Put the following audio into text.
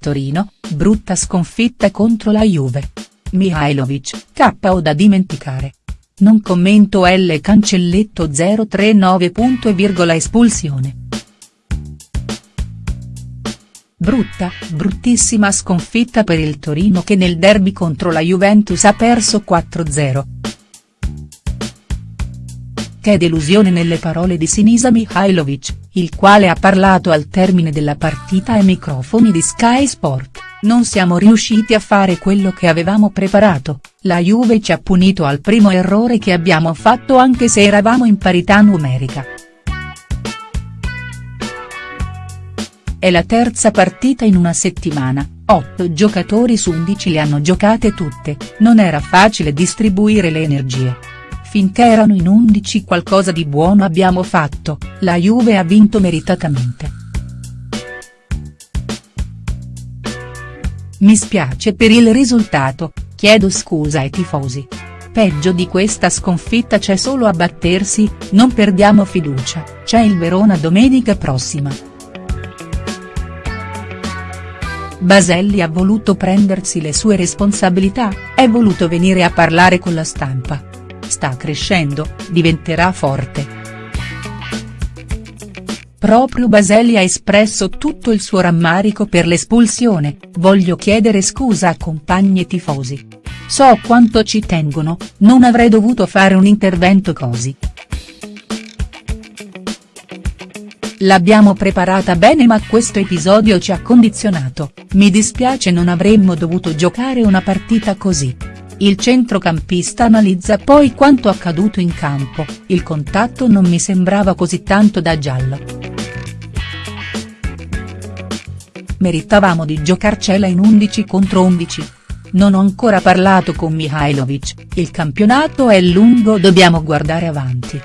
Torino, brutta sconfitta contro la Juve. Mihailovic, KO da dimenticare. Non commento L cancelletto 039. espulsione. Brutta, bruttissima sconfitta per il Torino che nel derby contro la Juventus ha perso 4-0. Che delusione nelle parole di Sinisa Mihailovic, il quale ha parlato al termine della partita ai microfoni di Sky Sport, non siamo riusciti a fare quello che avevamo preparato, la Juve ci ha punito al primo errore che abbiamo fatto anche se eravamo in parità numerica. È la terza partita in una settimana, 8 giocatori su 11 le hanno giocate tutte, non era facile distribuire le energie. Finché erano in 11 qualcosa di buono abbiamo fatto, la Juve ha vinto meritatamente. Mi spiace per il risultato, chiedo scusa ai tifosi. Peggio di questa sconfitta c'è solo a battersi, non perdiamo fiducia, c'è il Verona domenica prossima. Baselli ha voluto prendersi le sue responsabilità, è voluto venire a parlare con la stampa. Sta crescendo, diventerà forte. Proprio Baselli ha espresso tutto il suo rammarico per l'espulsione, voglio chiedere scusa a compagni tifosi. So quanto ci tengono, non avrei dovuto fare un intervento così. L'abbiamo preparata bene ma questo episodio ci ha condizionato, mi dispiace non avremmo dovuto giocare una partita così. Il centrocampista analizza poi quanto accaduto in campo, il contatto non mi sembrava così tanto da giallo. Meritavamo di giocarcela in 11 contro 11. Non ho ancora parlato con Mihailovic, il campionato è lungo dobbiamo guardare avanti.